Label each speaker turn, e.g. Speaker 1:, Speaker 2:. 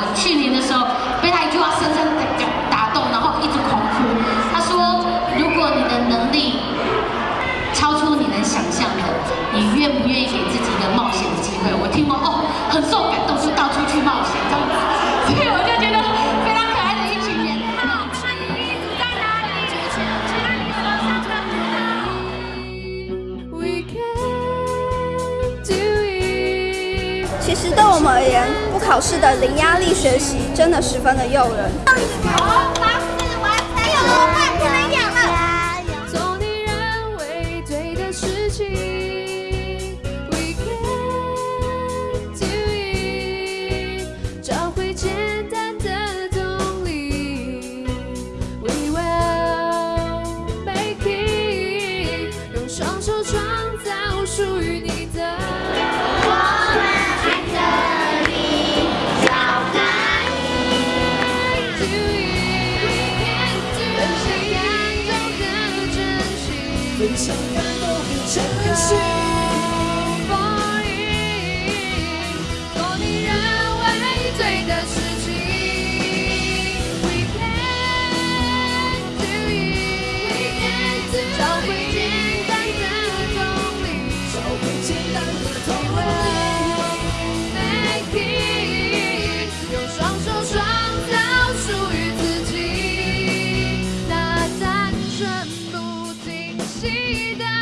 Speaker 1: 我去年的时候被他一句话深深
Speaker 2: 其实对我们而言，不考试的零压力学习真的十分的诱人。
Speaker 3: 找回简单的动力。We will make it，用双手分享感动的真心。期待。